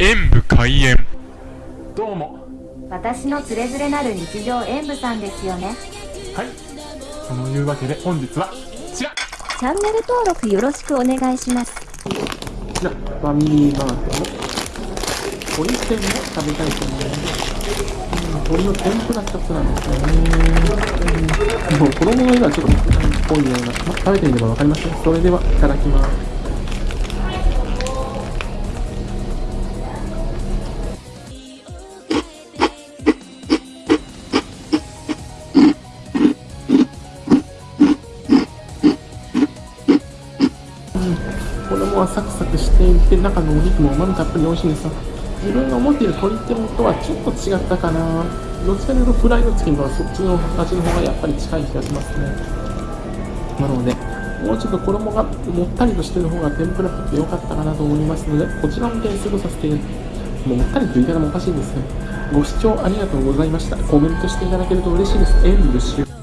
演武開演。どうも。私のつれづれなる日常演舞さんですよね。はい。そのいうわけで本日はこちら。チャンネル登録よろしくお願いします。こちらファミリーマートの鶏天を食べたいと思いますうん鶏の天ぷら一つなんですよね。うん。もう衣の色はちょっと濃いような、ま食べてみればわかりますね。それではいただきます衣はサクサクしていて中のお肉もうまみたっぷり美味しいんですよ。自分が思っている鶏天とはちょっと違ったかな。どっちかというとフライドチキンとはそっちの味の方がやっぱり近い気がしますね。なのでもうちょっと衣がもったりとしてる方が天ぷらっぽくて良かったかなと思いますのでこちらも点数とさせてもうもったりという言い方もおかしいんですけどご視聴ありがとうございました。コメントしていただけると嬉しいです。演武終